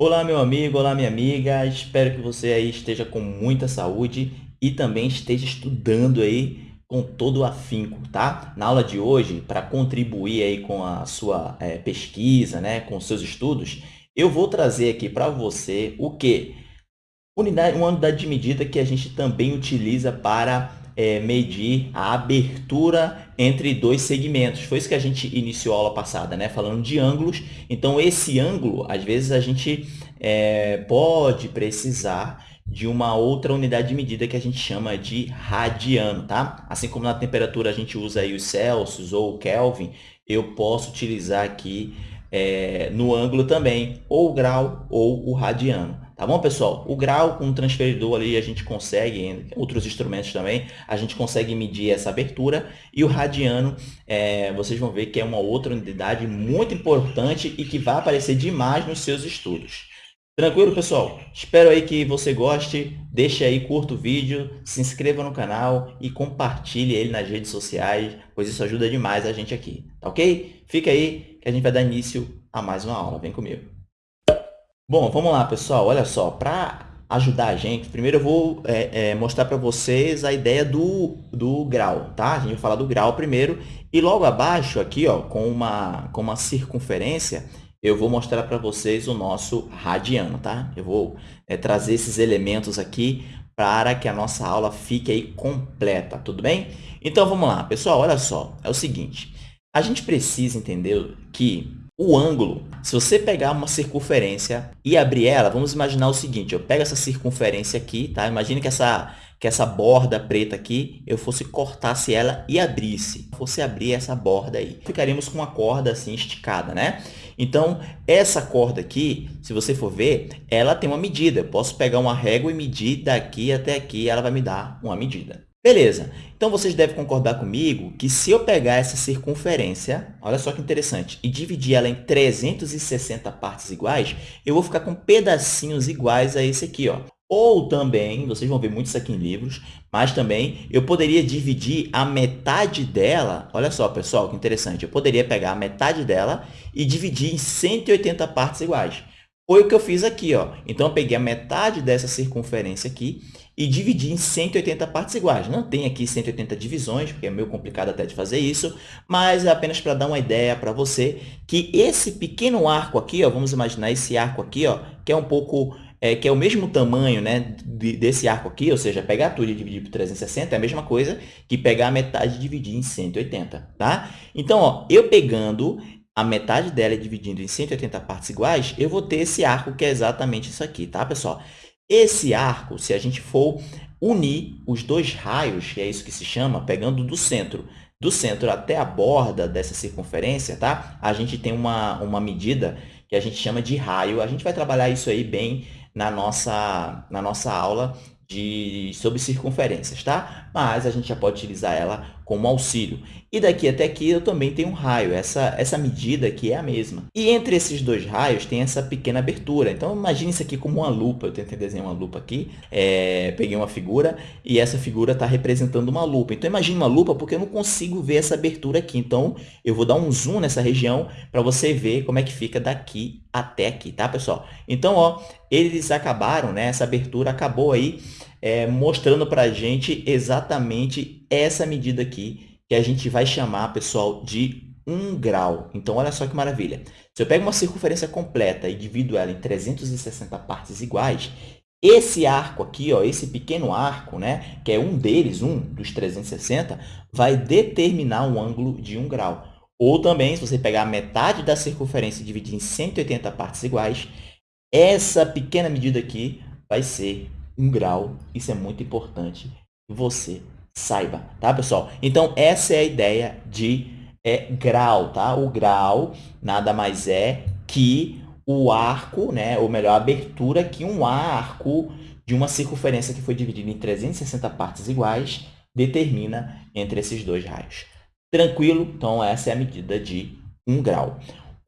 Olá, meu amigo, olá, minha amiga. Espero que você aí esteja com muita saúde e também esteja estudando aí com todo o afinco, tá? Na aula de hoje, para contribuir aí com a sua é, pesquisa, né, com os seus estudos, eu vou trazer aqui para você o quê? Unidade, uma unidade de medida que a gente também utiliza para é, medir a abertura entre dois segmentos. Foi isso que a gente iniciou a aula passada, né? falando de ângulos. Então, esse ângulo, às vezes, a gente é, pode precisar de uma outra unidade de medida que a gente chama de radiano, tá? Assim como na temperatura a gente usa aí os Celsius ou o Kelvin, eu posso utilizar aqui é, no ângulo também, ou o grau ou o radiano. Tá bom, pessoal? O grau com o transferidor ali a gente consegue, outros instrumentos também, a gente consegue medir essa abertura. E o radiano, é, vocês vão ver que é uma outra unidade muito importante e que vai aparecer demais nos seus estudos. Tranquilo, pessoal? Espero aí que você goste. Deixe aí, curta o vídeo, se inscreva no canal e compartilhe ele nas redes sociais, pois isso ajuda demais a gente aqui, tá ok? Fica aí que a gente vai dar início a mais uma aula. Vem comigo. Bom, vamos lá, pessoal. Olha só, para ajudar a gente, primeiro eu vou é, é, mostrar para vocês a ideia do, do grau, tá? A gente vai falar do grau primeiro e logo abaixo aqui, ó, com uma, com uma circunferência, eu vou mostrar para vocês o nosso radiano, tá? Eu vou é, trazer esses elementos aqui para que a nossa aula fique aí completa, tudo bem? Então, vamos lá, pessoal, olha só, é o seguinte, a gente precisa entender que o ângulo, se você pegar uma circunferência e abrir ela, vamos imaginar o seguinte, eu pego essa circunferência aqui, tá? Imagine que essa, que essa borda preta aqui, eu fosse cortasse ela e abrisse. Fosse abrir essa borda aí. Ficaríamos com uma corda assim esticada, né? Então, essa corda aqui, se você for ver, ela tem uma medida. Eu posso pegar uma régua e medir daqui até aqui, ela vai me dar uma medida. Beleza, então vocês devem concordar comigo que se eu pegar essa circunferência, olha só que interessante, e dividir ela em 360 partes iguais, eu vou ficar com pedacinhos iguais a esse aqui. Ó. Ou também, vocês vão ver muito isso aqui em livros, mas também eu poderia dividir a metade dela, olha só pessoal, que interessante, eu poderia pegar a metade dela e dividir em 180 partes iguais. Foi o que eu fiz aqui. Ó. Então, eu peguei a metade dessa circunferência aqui e dividi em 180 partes iguais. Não tem aqui 180 divisões, porque é meio complicado até de fazer isso, mas é apenas para dar uma ideia para você que esse pequeno arco aqui, ó, vamos imaginar esse arco aqui, ó, que é um pouco é, que é o mesmo tamanho né, desse arco aqui, ou seja, pegar tudo e dividir por 360 é a mesma coisa que pegar a metade e dividir em 180, tá? Então, ó, eu pegando a metade dela e dividindo em 180 partes iguais, eu vou ter esse arco que é exatamente isso aqui, tá, pessoal? Esse arco, se a gente for unir os dois raios, que é isso que se chama, pegando do centro, do centro até a borda dessa circunferência, tá? A gente tem uma, uma medida que a gente chama de raio. A gente vai trabalhar isso aí bem na nossa, na nossa aula de, sobre circunferências, tá? Mas a gente já pode utilizar ela como auxílio. E daqui até aqui eu também tenho um raio, essa, essa medida aqui é a mesma. E entre esses dois raios tem essa pequena abertura. Então, imagine isso aqui como uma lupa. Eu tentei desenhar uma lupa aqui, é, peguei uma figura e essa figura está representando uma lupa. Então, imagine uma lupa porque eu não consigo ver essa abertura aqui. Então, eu vou dar um zoom nessa região para você ver como é que fica daqui até aqui, tá, pessoal? Então, ó, eles acabaram, né? Essa abertura acabou aí é, mostrando para a gente exatamente essa medida aqui, que a gente vai chamar, pessoal, de 1 grau. Então, olha só que maravilha. Se eu pego uma circunferência completa e divido ela em 360 partes iguais, esse arco aqui, ó, esse pequeno arco, né, que é um deles, um dos 360, vai determinar um ângulo de 1 grau. Ou também, se você pegar metade da circunferência e dividir em 180 partes iguais, essa pequena medida aqui vai ser um grau. Isso é muito importante você saiba, tá, pessoal? Então, essa é a ideia de é, grau, tá? O grau nada mais é que o arco, né? ou melhor, a abertura que um arco de uma circunferência que foi dividida em 360 partes iguais determina entre esses dois raios. Tranquilo? Então, essa é a medida de 1 grau.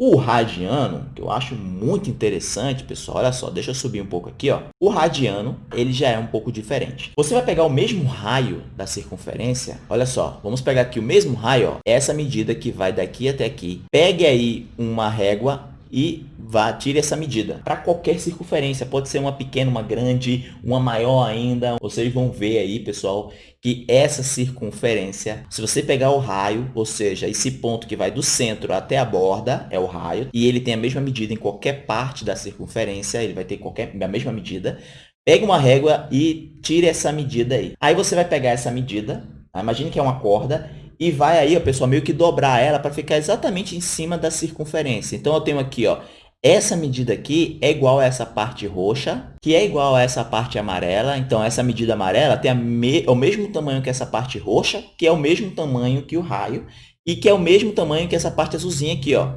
O radiano, que eu acho muito interessante, pessoal, olha só, deixa eu subir um pouco aqui. Ó. O radiano, ele já é um pouco diferente. Você vai pegar o mesmo raio da circunferência, olha só, vamos pegar aqui o mesmo raio, ó, essa medida que vai daqui até aqui. Pegue aí uma régua e vá, tire essa medida. Para qualquer circunferência, pode ser uma pequena, uma grande, uma maior ainda. Vocês vão ver aí, pessoal, que essa circunferência, se você pegar o raio, ou seja, esse ponto que vai do centro até a borda, é o raio, e ele tem a mesma medida em qualquer parte da circunferência, ele vai ter qualquer, a mesma medida, Pegue uma régua e tire essa medida aí. Aí você vai pegar essa medida, tá? imagine que é uma corda, e vai aí, ó, pessoal, meio que dobrar ela para ficar exatamente em cima da circunferência. Então, eu tenho aqui, ó, essa medida aqui é igual a essa parte roxa, que é igual a essa parte amarela. Então, essa medida amarela tem me é o mesmo tamanho que essa parte roxa, que é o mesmo tamanho que o raio, e que é o mesmo tamanho que essa parte azulzinha aqui, ó.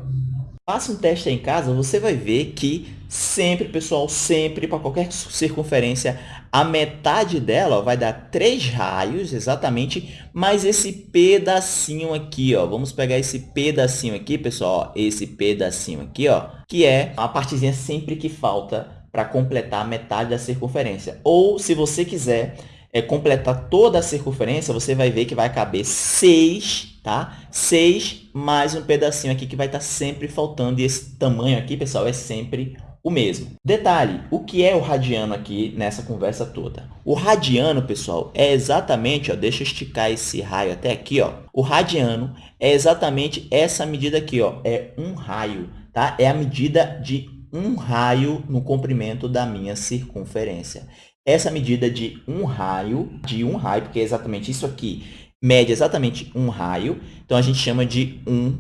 Faça um teste aí em casa, você vai ver que sempre, pessoal, sempre, para qualquer circunferência, a metade dela ó, vai dar três raios, exatamente, mas esse pedacinho aqui, ó, vamos pegar esse pedacinho aqui, pessoal, ó, esse pedacinho aqui, ó, que é a partezinha sempre que falta para completar a metade da circunferência. Ou, se você quiser é, completar toda a circunferência, você vai ver que vai caber seis tá? 6 mais um pedacinho aqui que vai estar tá sempre faltando. E esse tamanho aqui, pessoal, é sempre o mesmo. Detalhe, o que é o radiano aqui nessa conversa toda? O radiano, pessoal, é exatamente, ó, deixa eu esticar esse raio até aqui, ó. O radiano é exatamente essa medida aqui, ó, é um raio, tá? É a medida de um raio no comprimento da minha circunferência. Essa medida de um raio, de um raio, porque é exatamente isso aqui, mede exatamente um raio, então a gente chama de um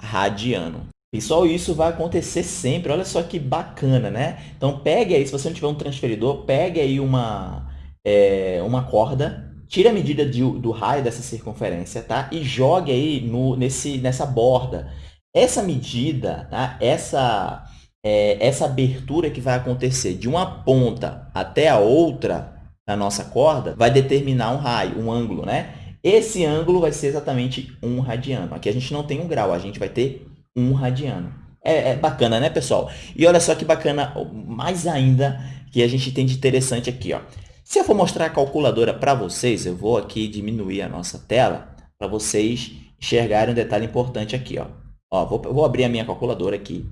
radiano. Pessoal, isso vai acontecer sempre. Olha só que bacana, né? Então, pegue aí, se você não tiver um transferidor, pegue aí uma, é, uma corda, tire a medida de, do raio dessa circunferência, tá? E jogue aí no, nesse, nessa borda. Essa medida, tá? essa, é, essa abertura que vai acontecer de uma ponta até a outra da nossa corda vai determinar um raio, um ângulo, né? Esse ângulo vai ser exatamente um radiano. Aqui a gente não tem um grau, a gente vai ter um radiano. É, é, bacana, né, pessoal? E olha só que bacana, mais ainda, que a gente tem de interessante aqui. Ó. Se eu for mostrar a calculadora para vocês, eu vou aqui diminuir a nossa tela para vocês enxergarem um detalhe importante aqui. Ó. Ó, vou, vou abrir a minha calculadora aqui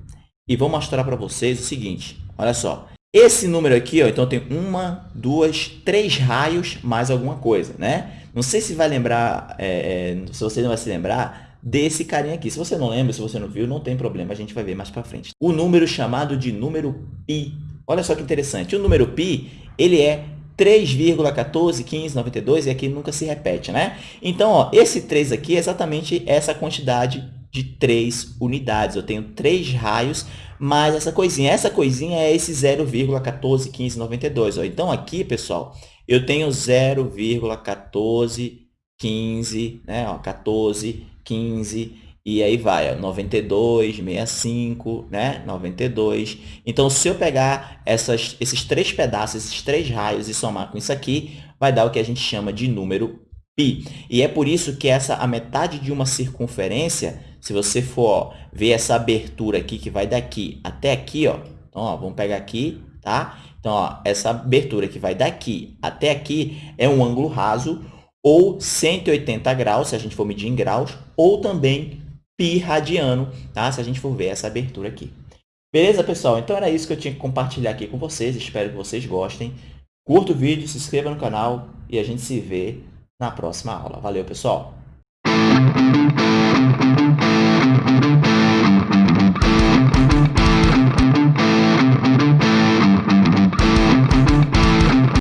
e vou mostrar para vocês o seguinte. Olha só, esse número aqui, ó, então tem uma, duas, três raios mais alguma coisa, né? Não sei se vai lembrar, é, é, se você não vai se lembrar desse carinha aqui. Se você não lembra, se você não viu, não tem problema, a gente vai ver mais para frente. O número chamado de número π. Olha só que interessante. O número π, ele é 3,141592 e aqui nunca se repete, né? Então, ó, esse 3 aqui é exatamente essa quantidade de 3 unidades. Eu tenho 3 raios mais essa coisinha. Essa coisinha é esse 0,141592. Então, aqui, pessoal, eu tenho 0,1415, né? Ó, 14, 15, e aí vai, ó, 92, 65, né? 92. Então, se eu pegar essas, esses três pedaços, esses três raios e somar com isso aqui, vai dar o que a gente chama de número π. E é por isso que essa, a metade de uma circunferência, se você for ó, ver essa abertura aqui, que vai daqui até aqui, ó, então, ó, vamos pegar aqui, tá? Então, ó, essa abertura que vai daqui até aqui é um ângulo raso ou 180 graus, se a gente for medir em graus, ou também pi radiano, tá? se a gente for ver essa abertura aqui. Beleza, pessoal? Então, era isso que eu tinha que compartilhar aqui com vocês. Espero que vocês gostem. Curta o vídeo, se inscreva no canal e a gente se vê na próxima aula. Valeu, pessoal!